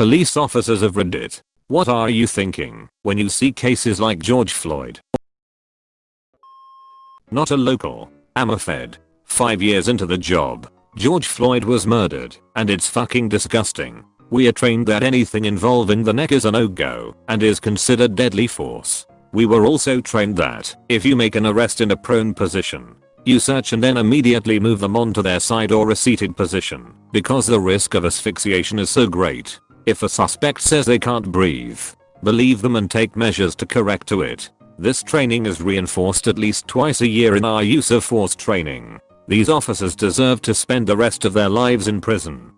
Police officers of Reddit. What are you thinking when you see cases like George Floyd? Not a local. I'm a fed. 5 years into the job. George Floyd was murdered and it's fucking disgusting. We are trained that anything involving the neck is a no-go and is considered deadly force. We were also trained that if you make an arrest in a prone position, you search and then immediately move them onto their side or a seated position because the risk of asphyxiation is so great. If a suspect says they can't breathe, believe them and take measures to correct to it. This training is reinforced at least twice a year in our use of force training. These officers deserve to spend the rest of their lives in prison.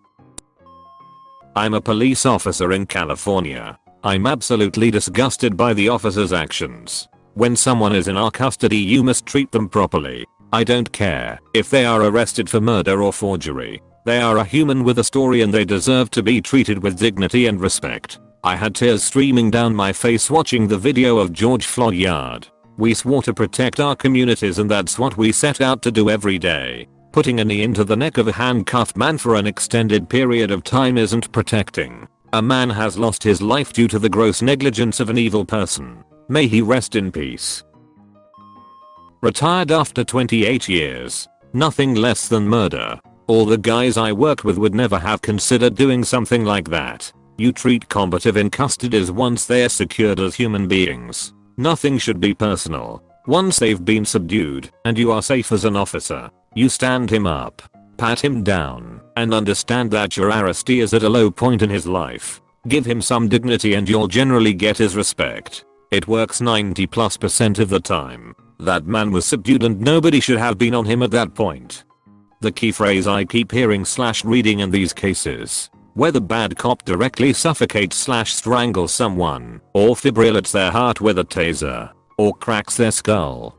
I'm a police officer in California. I'm absolutely disgusted by the officer's actions. When someone is in our custody you must treat them properly. I don't care if they are arrested for murder or forgery. They are a human with a story and they deserve to be treated with dignity and respect. I had tears streaming down my face watching the video of George Floyd Yard. We swore to protect our communities and that's what we set out to do every day. Putting a knee into the neck of a handcuffed man for an extended period of time isn't protecting. A man has lost his life due to the gross negligence of an evil person. May he rest in peace. Retired after 28 years. Nothing less than murder. All the guys I worked with would never have considered doing something like that. You treat combative in as once they are secured as human beings. Nothing should be personal. Once they've been subdued and you are safe as an officer, you stand him up, pat him down, and understand that your arrestee is at a low point in his life. Give him some dignity and you'll generally get his respect. It works 90 plus percent of the time. That man was subdued and nobody should have been on him at that point. The key phrase I keep hearing slash reading in these cases where the bad cop directly suffocates slash strangles someone, or fibrillates their heart with a taser, or cracks their skull.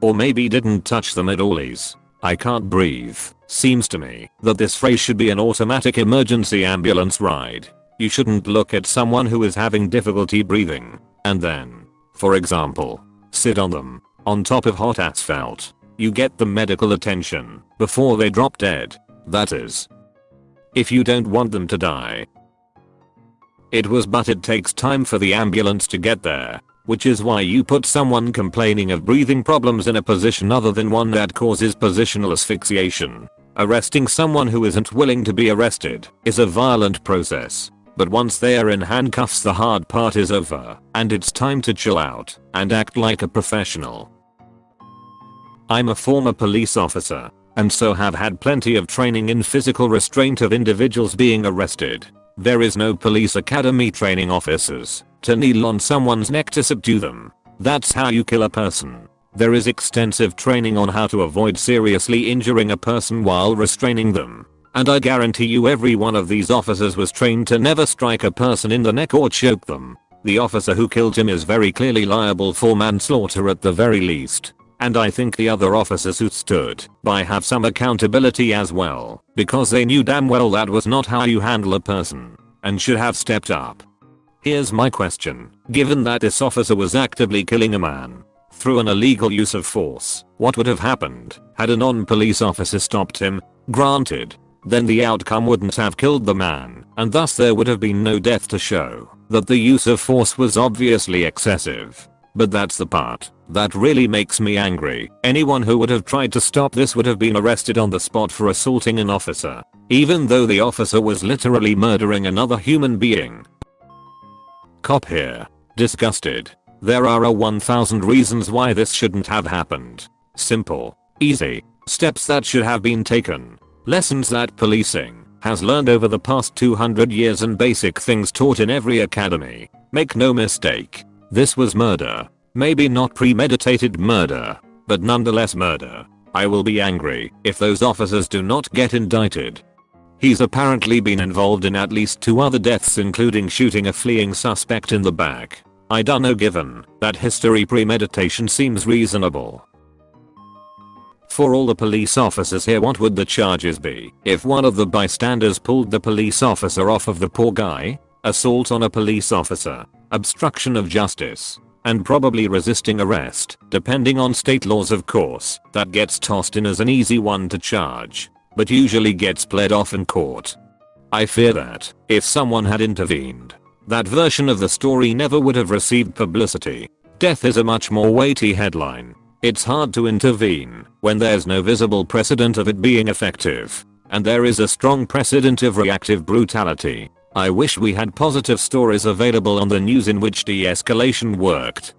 Or maybe didn't touch them at all. allies. I can't breathe, seems to me that this phrase should be an automatic emergency ambulance ride. You shouldn't look at someone who is having difficulty breathing, and then, for example, sit on them, on top of hot asphalt. You get the medical attention before they drop dead. That is, if you don't want them to die. It was but it takes time for the ambulance to get there, which is why you put someone complaining of breathing problems in a position other than one that causes positional asphyxiation. Arresting someone who isn't willing to be arrested is a violent process. But once they are in handcuffs the hard part is over, and it's time to chill out and act like a professional. I'm a former police officer and so have had plenty of training in physical restraint of individuals being arrested. There is no police academy training officers to kneel on someone's neck to subdue them. That's how you kill a person. There is extensive training on how to avoid seriously injuring a person while restraining them. And I guarantee you every one of these officers was trained to never strike a person in the neck or choke them. The officer who killed him is very clearly liable for manslaughter at the very least. And I think the other officers who stood by have some accountability as well, because they knew damn well that was not how you handle a person, and should have stepped up. Here's my question, given that this officer was actively killing a man, through an illegal use of force, what would have happened had a non-police officer stopped him? Granted, then the outcome wouldn't have killed the man, and thus there would have been no death to show that the use of force was obviously excessive. But that's the part that really makes me angry. Anyone who would have tried to stop this would have been arrested on the spot for assaulting an officer. Even though the officer was literally murdering another human being. Cop here. Disgusted. There are a 1000 reasons why this shouldn't have happened. Simple. Easy. Steps that should have been taken. Lessons that policing has learned over the past 200 years and basic things taught in every academy. Make no mistake. This was murder. Maybe not premeditated murder, but nonetheless murder. I will be angry if those officers do not get indicted. He's apparently been involved in at least two other deaths including shooting a fleeing suspect in the back. I dunno given that history premeditation seems reasonable. For all the police officers here what would the charges be if one of the bystanders pulled the police officer off of the poor guy? Assault on a police officer, obstruction of justice, and probably resisting arrest, depending on state laws of course, that gets tossed in as an easy one to charge, but usually gets pled off in court. I fear that, if someone had intervened, that version of the story never would have received publicity. Death is a much more weighty headline. It's hard to intervene when there's no visible precedent of it being effective. And there is a strong precedent of reactive brutality. I wish we had positive stories available on the news in which de-escalation worked.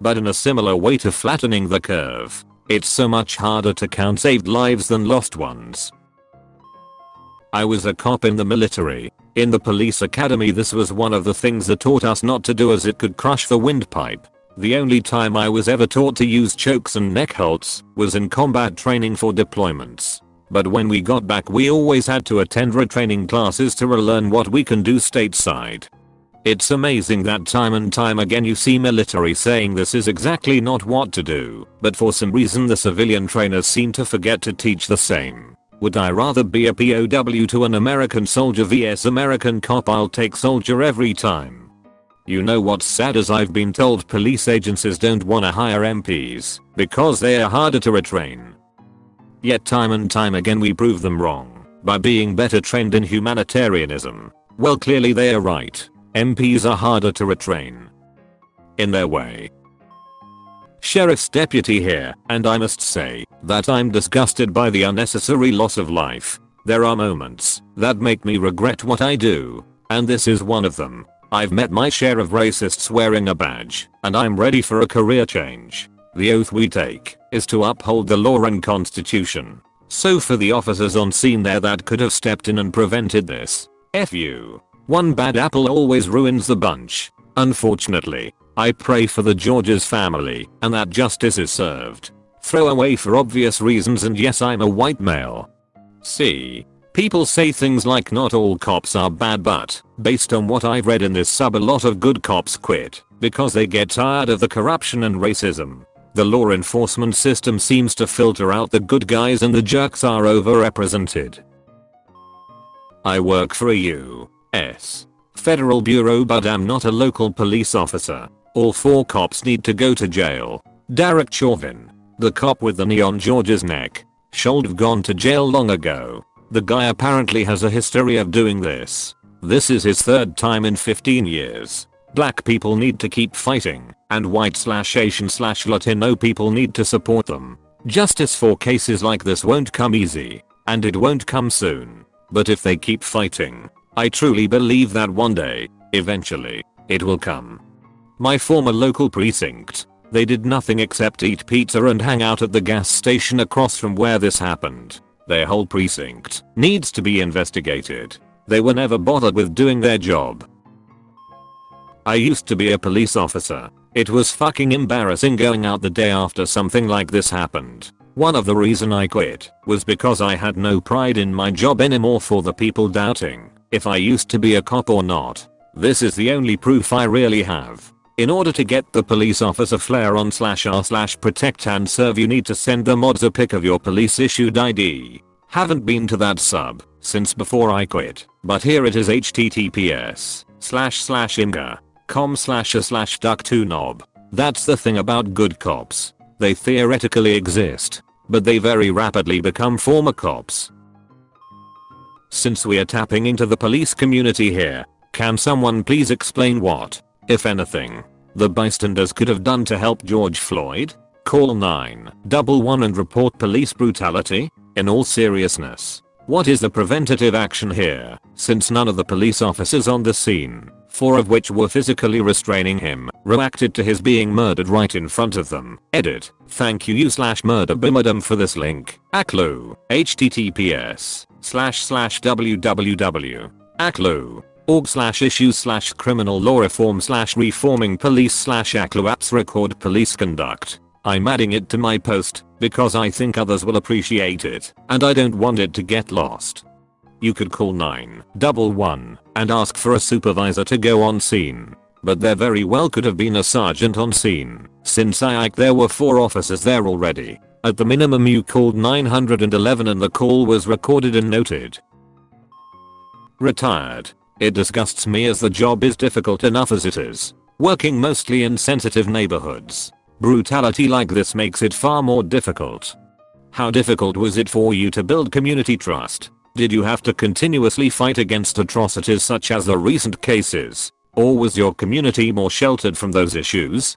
But in a similar way to flattening the curve, it's so much harder to count saved lives than lost ones. I was a cop in the military. In the police academy this was one of the things that taught us not to do as it could crush the windpipe. The only time I was ever taught to use chokes and neck halts was in combat training for deployments. But when we got back we always had to attend retraining classes to relearn what we can do stateside. It's amazing that time and time again you see military saying this is exactly not what to do, but for some reason the civilian trainers seem to forget to teach the same. Would I rather be a POW to an American soldier vs American cop I'll take soldier every time. You know what's sad is I've been told police agencies don't wanna hire MPs because they are harder to retrain. Yet time and time again we prove them wrong by being better trained in humanitarianism. Well clearly they are right. MPs are harder to retrain. In their way. Sheriff's deputy here, and I must say that I'm disgusted by the unnecessary loss of life. There are moments that make me regret what I do, and this is one of them. I've met my share of racists wearing a badge, and I'm ready for a career change. The oath we take is to uphold the law and constitution. So for the officers on scene there that could have stepped in and prevented this. F you. One bad apple always ruins the bunch. Unfortunately, I pray for the George's family and that justice is served. Throw away for obvious reasons and yes I'm a white male. See. People say things like not all cops are bad but, based on what I've read in this sub a lot of good cops quit, because they get tired of the corruption and racism. The law enforcement system seems to filter out the good guys and the jerks are overrepresented. I work for a U.S. Federal Bureau but I'm not a local police officer. All four cops need to go to jail. Derek Chauvin, the cop with the knee on George's neck, should have gone to jail long ago. The guy apparently has a history of doing this. This is his third time in 15 years. Black people need to keep fighting, and white slash Asian slash Latino people need to support them. Justice for cases like this won't come easy, and it won't come soon. But if they keep fighting, I truly believe that one day, eventually, it will come. My former local precinct. They did nothing except eat pizza and hang out at the gas station across from where this happened. Their whole precinct needs to be investigated. They were never bothered with doing their job. I used to be a police officer. It was fucking embarrassing going out the day after something like this happened. One of the reason I quit was because I had no pride in my job anymore for the people doubting if I used to be a cop or not. This is the only proof I really have. In order to get the police officer flare on slash r slash protect and serve you need to send the mods a pic of your police issued ID. Haven't been to that sub since before I quit, but here it is https slash slash imgur com slash a slash duck 2 knob. That's the thing about good cops. They theoretically exist, but they very rapidly become former cops. Since we are tapping into the police community here, can someone please explain what, if anything, the bystanders could have done to help George Floyd? Call 911 and report police brutality? In all seriousness, what is the preventative action here, since none of the police officers on the scene, four of which were physically restraining him, reacted to his being murdered right in front of them. Edit. Thank you you slash murder bimadam for this link. ACLU. https slash slash www. ACLU org slash issues slash criminal law reform slash reforming police slash apps record police conduct. I'm adding it to my post because I think others will appreciate it and I don't want it to get lost. You could call 911 and ask for a supervisor to go on scene. But there very well could have been a sergeant on scene since I like there were 4 officers there already. At the minimum you called 911 and the call was recorded and noted. Retired. It disgusts me as the job is difficult enough as it is. Working mostly in sensitive neighborhoods. Brutality like this makes it far more difficult. How difficult was it for you to build community trust? Did you have to continuously fight against atrocities such as the recent cases? Or was your community more sheltered from those issues?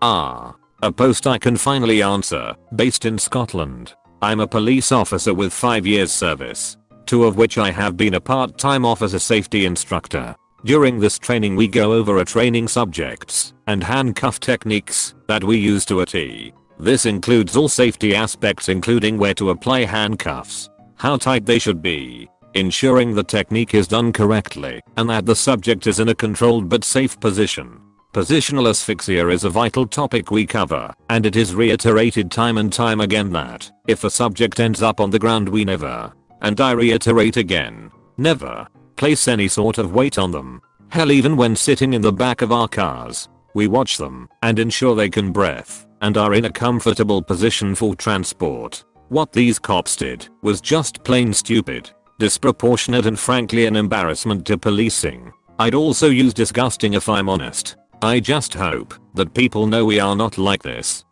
Ah. A post I can finally answer, based in Scotland. I'm a police officer with 5 years service. Two of which I have been a part-time officer safety instructor. During this training we go over a training subjects and handcuff techniques that we use to a T. This includes all safety aspects including where to apply handcuffs, how tight they should be, ensuring the technique is done correctly and that the subject is in a controlled but safe position. Positional asphyxia is a vital topic we cover, and it is reiterated time and time again that, if a subject ends up on the ground we never, and I reiterate again, never, place any sort of weight on them. Hell even when sitting in the back of our cars, we watch them and ensure they can breathe and are in a comfortable position for transport. What these cops did was just plain stupid, disproportionate and frankly an embarrassment to policing. I'd also use disgusting if I'm honest. I just hope that people know we are not like this.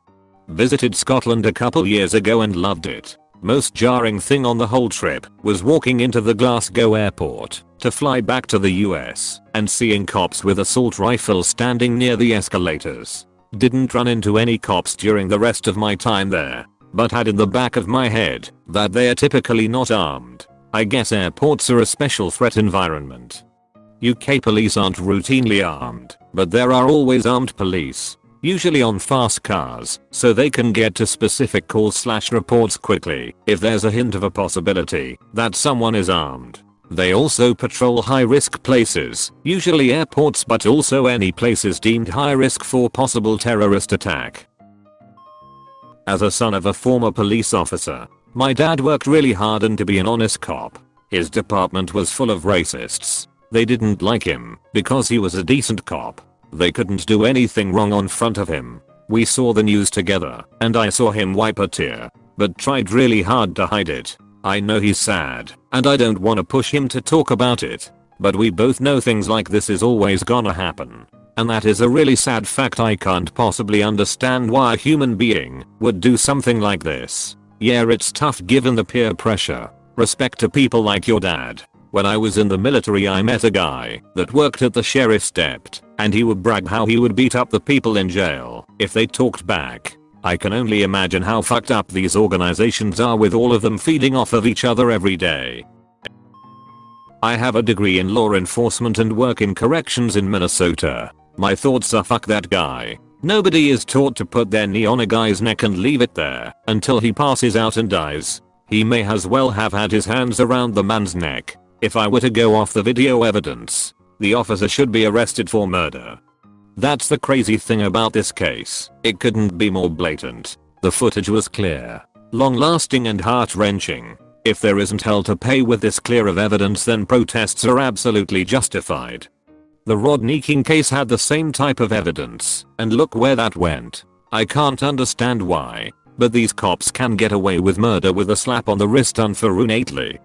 Visited Scotland a couple years ago and loved it. Most jarring thing on the whole trip was walking into the Glasgow airport to fly back to the US and seeing cops with assault rifles standing near the escalators. Didn't run into any cops during the rest of my time there, but had in the back of my head that they are typically not armed. I guess airports are a special threat environment. UK police aren't routinely armed, but there are always armed police. Usually on fast cars, so they can get to specific calls slash reports quickly if there's a hint of a possibility that someone is armed. They also patrol high risk places, usually airports but also any places deemed high risk for possible terrorist attack. As a son of a former police officer, my dad worked really hard and to be an honest cop. His department was full of racists. They didn't like him because he was a decent cop. They couldn't do anything wrong on front of him. We saw the news together and I saw him wipe a tear, but tried really hard to hide it. I know he's sad and I don't wanna push him to talk about it, but we both know things like this is always gonna happen. And that is a really sad fact I can't possibly understand why a human being would do something like this. Yeah it's tough given the peer pressure. Respect to people like your dad. When I was in the military I met a guy that worked at the sheriff's dept and he would brag how he would beat up the people in jail if they talked back. I can only imagine how fucked up these organizations are with all of them feeding off of each other every day. I have a degree in law enforcement and work in corrections in Minnesota. My thoughts are fuck that guy. Nobody is taught to put their knee on a guy's neck and leave it there until he passes out and dies. He may as well have had his hands around the man's neck if I were to go off the video evidence, the officer should be arrested for murder. That's the crazy thing about this case. It couldn't be more blatant. The footage was clear, long-lasting and heart-wrenching. If there isn't hell to pay with this clear of evidence then protests are absolutely justified. The Rodney King case had the same type of evidence, and look where that went. I can't understand why, but these cops can get away with murder with a slap on the wrist unfortunately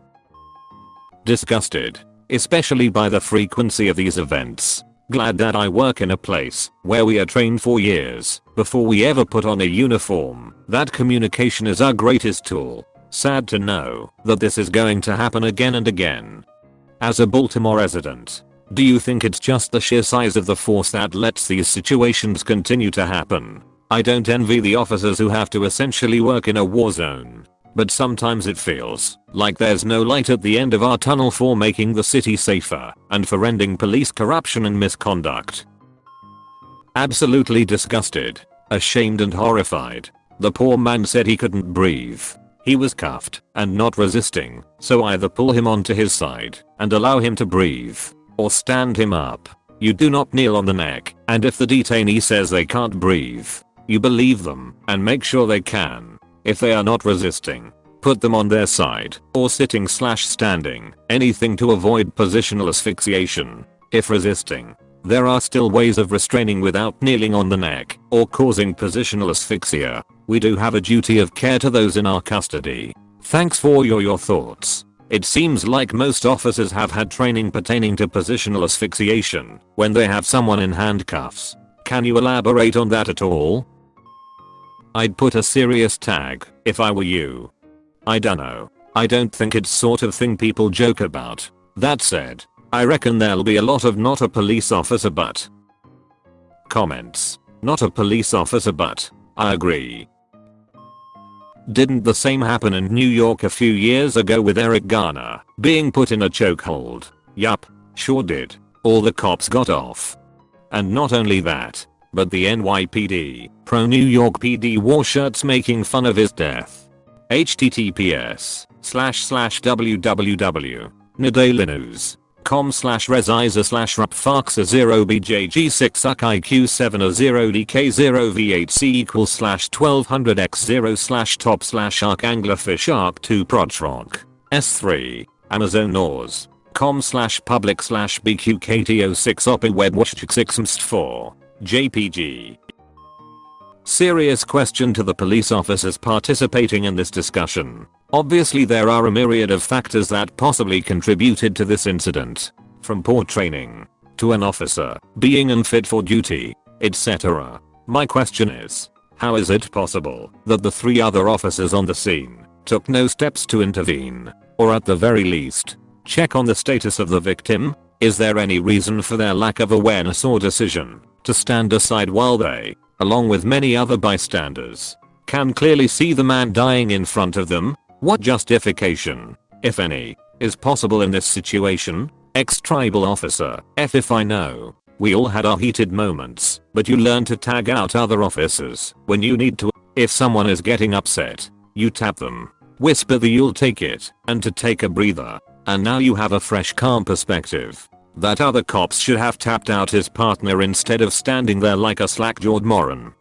disgusted, especially by the frequency of these events. Glad that I work in a place where we are trained for years before we ever put on a uniform. That communication is our greatest tool. Sad to know that this is going to happen again and again. As a Baltimore resident, do you think it's just the sheer size of the force that lets these situations continue to happen? I don't envy the officers who have to essentially work in a war zone. But sometimes it feels like there's no light at the end of our tunnel for making the city safer and for ending police corruption and misconduct. Absolutely disgusted, ashamed and horrified. The poor man said he couldn't breathe. He was cuffed and not resisting, so either pull him onto his side and allow him to breathe, or stand him up. You do not kneel on the neck, and if the detainee says they can't breathe, you believe them and make sure they can. If they are not resisting, put them on their side or sitting slash standing, anything to avoid positional asphyxiation. If resisting, there are still ways of restraining without kneeling on the neck or causing positional asphyxia. We do have a duty of care to those in our custody. Thanks for your, your thoughts. It seems like most officers have had training pertaining to positional asphyxiation when they have someone in handcuffs. Can you elaborate on that at all? I'd put a serious tag if I were you. I dunno. I don't think it's sort of thing people joke about. That said, I reckon there'll be a lot of not a police officer but. Comments. Not a police officer but. I agree. Didn't the same happen in New York a few years ago with Eric Garner being put in a chokehold? Yup, sure did. All the cops got off. And not only that, but the NYPD, pro New York PD wore shirts making fun of his death. https slash slash www. Nadalenews com slash resiza slash rapfaxa 0 bjg6 suck iq 7 a 0 dk0 v8c equals slash 1200 x 0 slash top slash arc anglerfish arc 2 prochrock s3 amazon nors com slash public slash bqkt06 opi webwatch 6 4 jpg Serious question to the police officers participating in this discussion. Obviously there are a myriad of factors that possibly contributed to this incident. From poor training, to an officer being unfit for duty, etc. My question is, how is it possible that the three other officers on the scene took no steps to intervene, or at the very least, check on the status of the victim? Is there any reason for their lack of awareness or decision to stand aside while they along with many other bystanders, can clearly see the man dying in front of them? What justification, if any, is possible in this situation? Ex-tribal officer, F if I know. We all had our heated moments, but you learn to tag out other officers when you need to. If someone is getting upset, you tap them, whisper the you'll take it, and to take a breather. And now you have a fresh calm perspective. That other cops should have tapped out his partner instead of standing there like a slack-jawed moron.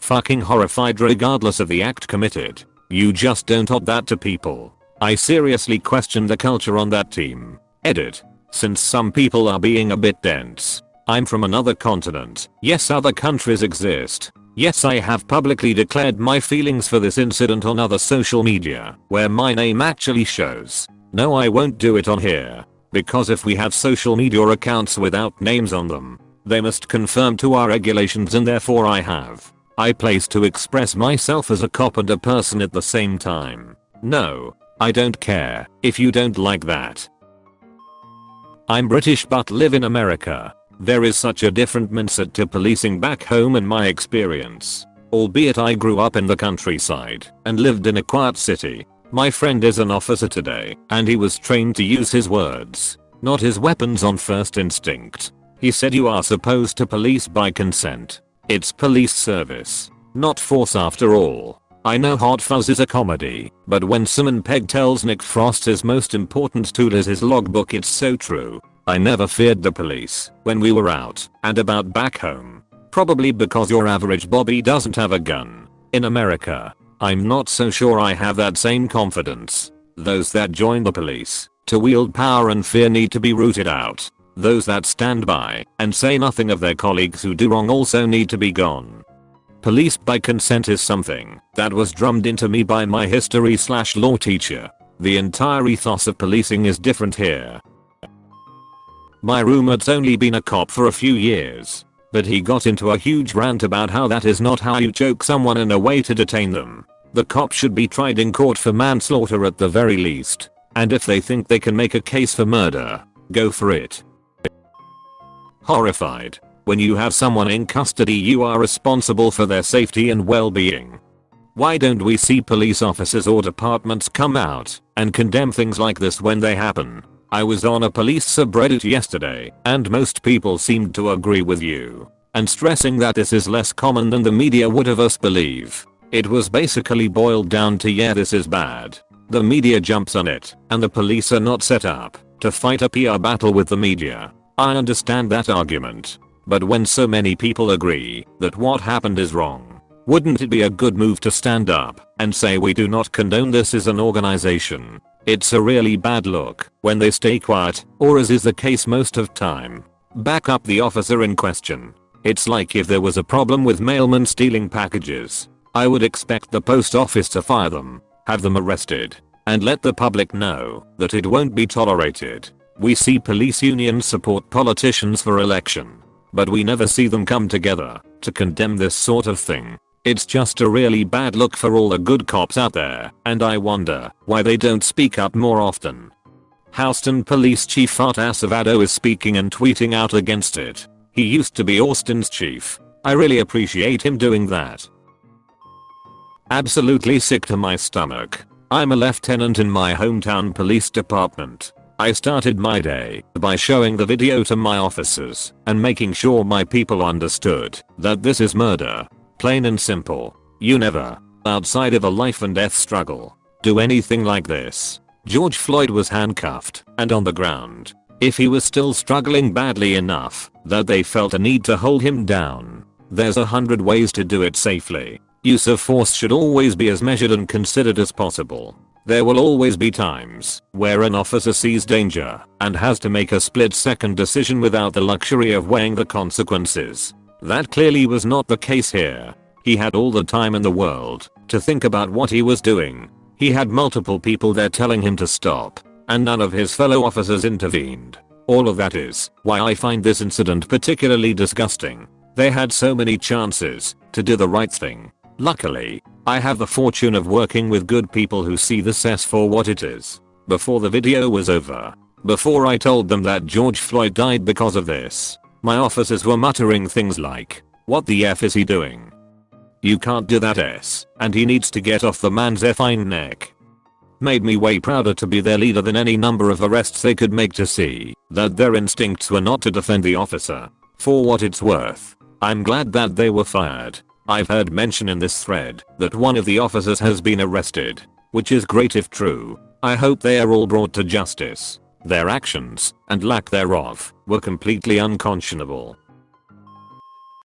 Fucking horrified regardless of the act committed. You just don't odd that to people. I seriously question the culture on that team. Edit. Since some people are being a bit dense. I'm from another continent. Yes other countries exist. Yes I have publicly declared my feelings for this incident on other social media where my name actually shows. No I won't do it on here. Because if we have social media accounts without names on them, they must conform to our regulations and therefore I have. I place to express myself as a cop and a person at the same time. No, I don't care if you don't like that. I'm British but live in America. There is such a different mindset to policing back home in my experience. Albeit I grew up in the countryside and lived in a quiet city, my friend is an officer today, and he was trained to use his words, not his weapons on first instinct. He said you are supposed to police by consent. It's police service, not force after all. I know Hot Fuzz is a comedy, but when Simon Pegg tells Nick Frost his most important tool is his logbook it's so true. I never feared the police when we were out and about back home. Probably because your average Bobby doesn't have a gun. In America, I'm not so sure I have that same confidence. Those that join the police to wield power and fear need to be rooted out. Those that stand by and say nothing of their colleagues who do wrong also need to be gone. Police by consent is something that was drummed into me by my history slash law teacher. The entire ethos of policing is different here. My roommate's only been a cop for a few years, but he got into a huge rant about how that is not how you choke someone in a way to detain them. The cop should be tried in court for manslaughter at the very least. And if they think they can make a case for murder, go for it. Horrified. When you have someone in custody you are responsible for their safety and well-being. Why don't we see police officers or departments come out and condemn things like this when they happen? I was on a police subreddit yesterday and most people seemed to agree with you and stressing that this is less common than the media would have us believe. It was basically boiled down to yeah this is bad. The media jumps on it, and the police are not set up to fight a PR battle with the media. I understand that argument. But when so many people agree that what happened is wrong, wouldn't it be a good move to stand up and say we do not condone this as an organization? It's a really bad look when they stay quiet, or as is the case most of time. Back up the officer in question. It's like if there was a problem with mailmen stealing packages I would expect the post office to fire them, have them arrested, and let the public know that it won't be tolerated. We see police unions support politicians for election, but we never see them come together to condemn this sort of thing. It's just a really bad look for all the good cops out there and I wonder why they don't speak up more often. Houston Police Chief Art Acevedo is speaking and tweeting out against it. He used to be Austin's chief. I really appreciate him doing that. Absolutely sick to my stomach. I'm a lieutenant in my hometown police department. I started my day by showing the video to my officers and making sure my people understood that this is murder. Plain and simple. You never, outside of a life and death struggle, do anything like this. George Floyd was handcuffed and on the ground. If he was still struggling badly enough that they felt a need to hold him down, there's a hundred ways to do it safely. Use of force should always be as measured and considered as possible. There will always be times where an officer sees danger and has to make a split second decision without the luxury of weighing the consequences. That clearly was not the case here. He had all the time in the world to think about what he was doing he had multiple people there telling him to stop, and none of his fellow officers intervened. All of that is why I find this incident particularly disgusting. They had so many chances to do the right thing. Luckily, I have the fortune of working with good people who see the cess for what it is. Before the video was over, before I told them that George Floyd died because of this, my officers were muttering things like, what the F is he doing? You can't do that s, and he needs to get off the man's effing neck. Made me way prouder to be their leader than any number of arrests they could make to see that their instincts were not to defend the officer. For what it's worth, I'm glad that they were fired. I've heard mention in this thread that one of the officers has been arrested, which is great if true. I hope they are all brought to justice. Their actions, and lack thereof, were completely unconscionable.